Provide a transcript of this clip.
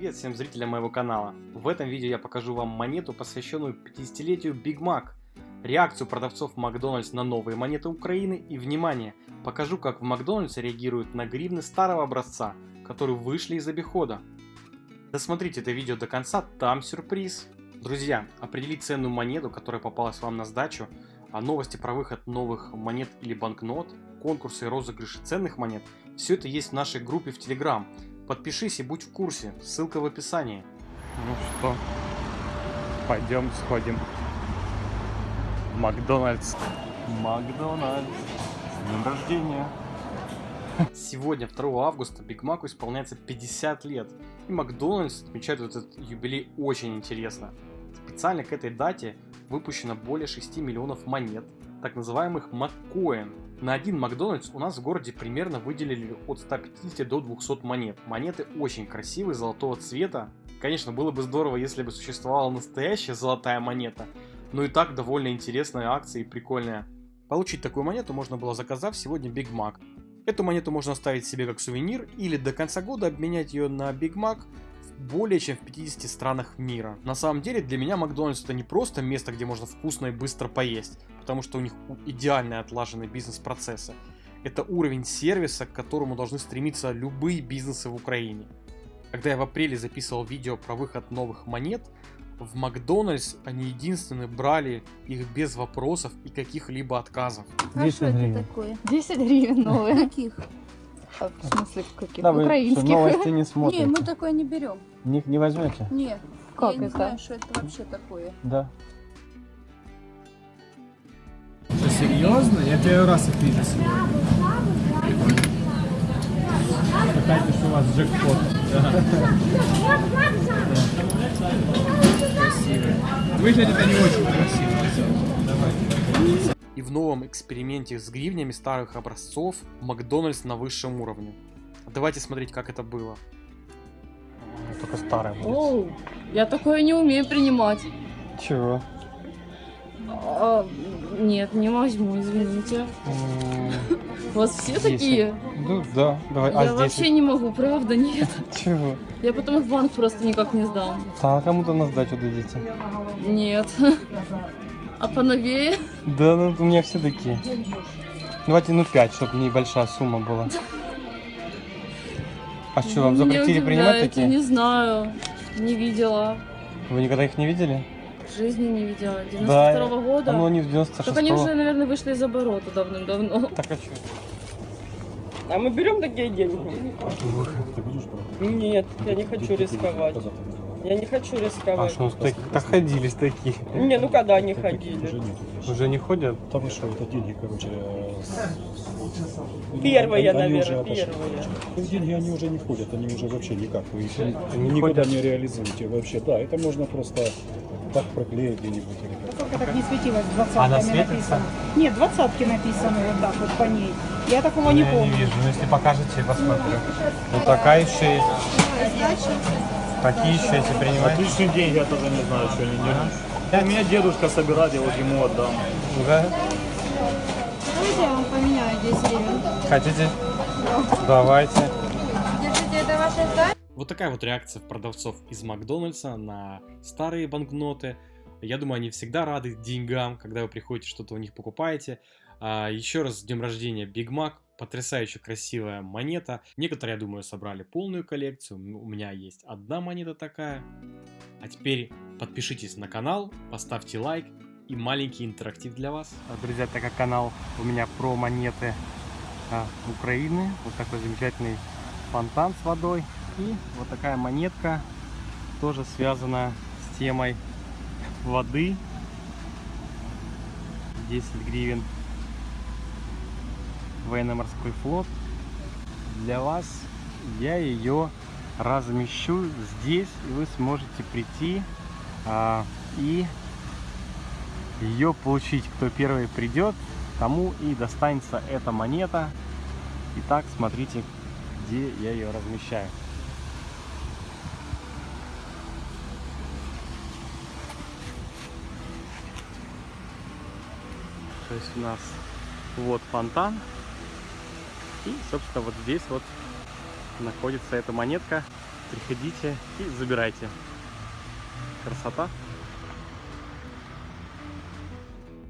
Привет всем зрителям моего канала. В этом видео я покажу вам монету, посвященную 50-летию Big Mac, реакцию продавцов Макдональдс на новые монеты Украины и, внимание, покажу как в Макдональдс реагируют на гривны старого образца, которые вышли из обихода. Досмотрите это видео до конца, там сюрприз. Друзья, определить ценную монету, которая попалась вам на сдачу, а новости про выход новых монет или банкнот, конкурсы и розыгрыши ценных монет, все это есть в нашей группе в Telegram. Подпишись и будь в курсе, ссылка в описании. Ну что, пойдем сходим в Макдональдс. Макдональдс, с днем рождения. Сегодня, 2 августа, Биг Маку исполняется 50 лет, и Макдональдс отмечает этот юбилей очень интересно. Специально к этой дате выпущено более 6 миллионов монет, так называемых Маккоин. На один Макдональдс у нас в городе примерно выделили от 150 до 200 монет. Монеты очень красивые, золотого цвета. Конечно, было бы здорово, если бы существовала настоящая золотая монета, но и так довольно интересная акция и прикольная. Получить такую монету можно было заказав сегодня Big Mac. Эту монету можно оставить себе как сувенир или до конца года обменять ее на Big Mac более чем в 50 странах мира. На самом деле для меня Макдональдс это не просто место, где можно вкусно и быстро поесть, потому что у них идеально отлажены бизнес-процессы. Это уровень сервиса, к которому должны стремиться любые бизнесы в Украине. Когда я в апреле записывал видео про выход новых монет, в Макдональдс они единственные брали их без вопросов и каких-либо отказов. А что это такое? 10 гривен новые. Каких? А, в смысле, каких? Да, вы Украинских. что, новости не Не, смотрите? мы такое не берем. Не, не возьмете? Не, Как я не это? знаю, что это вообще такое. Да. Что, серьезно? Я первый раз их вижу сегодня. Считайте, что у вас джекпот. Красивые. Выглядят они очень красиво. И в новом эксперименте с гривнями старых образцов Макдональдс на высшем уровне. Давайте смотреть, как это было. Только старая будет. Оу, я такое не умею принимать. Чего? А, нет, не возьму, извините. У вас все такие? Ну да, давай. Я вообще не могу, правда, нет. Чего? Я потом их в банк просто никак не сдам. А кому-то на сдачу дадите. Нет. А поновее? Да, ну у меня все такие. Давайте, ну 5, чтобы небольшая сумма была. А что, вам запретили принимать такие? Не знаю, не видела. Вы никогда их не видели? В жизни не видела. Да, 92 -го года. А ну они в 96 Так они уже, наверное, вышли из оборота давным-давно. Так а что? А мы берем такие деньги? Нет, я не хочу рисковать. Я не хочу А рисковать. что, так, так ходились такие. Не, ну когда они ходили? Уже не ходят? Вы что, это деньги, короче. э, Первые, они наверное, уже отошли. первые. Ну, Деньги, они уже не ходят, они уже вообще никак. Вы их Они не никуда ходят? не реализуете вообще. Да, это можно просто так проклеить где-нибудь. как. Только так не светилось, двадцатками Она светится? написано. Нет, двадцатки написаны вот так вот по ней. Я такого не Я не помню. вижу, но если покажете, я посмотрю. Вот такая еще есть. Такие еще эти принимаете? Отличные деньги, я тоже не знаю, что они делают. У меня дедушка собирает, я вот ему отдам. Да? Давайте я вам поменяю 10 гривен. Хотите? Давайте. Держите, это ваша сдача? Вот такая вот реакция продавцов из Макдональдса на старые банкноты. Я думаю, они всегда рады деньгам, когда вы приходите что-то у них покупаете. А, еще раз с днем рождения Big Mac. Потрясающе красивая монета. Некоторые, я думаю, собрали полную коллекцию. У меня есть одна монета такая. А теперь подпишитесь на канал, поставьте лайк и маленький интерактив для вас. А, Друзья, так как канал у меня про монеты а, Украины, вот такой замечательный фонтан с водой и вот такая монетка тоже связана с темой воды 10 гривен военно-морской флот для вас я ее размещу здесь и вы сможете прийти а, и ее получить. Кто первый придет, тому и достанется эта монета. Итак, смотрите, где я ее размещаю. То есть у нас вот фонтан. И, собственно, вот здесь вот находится эта монетка. приходите и забирайте. Красота.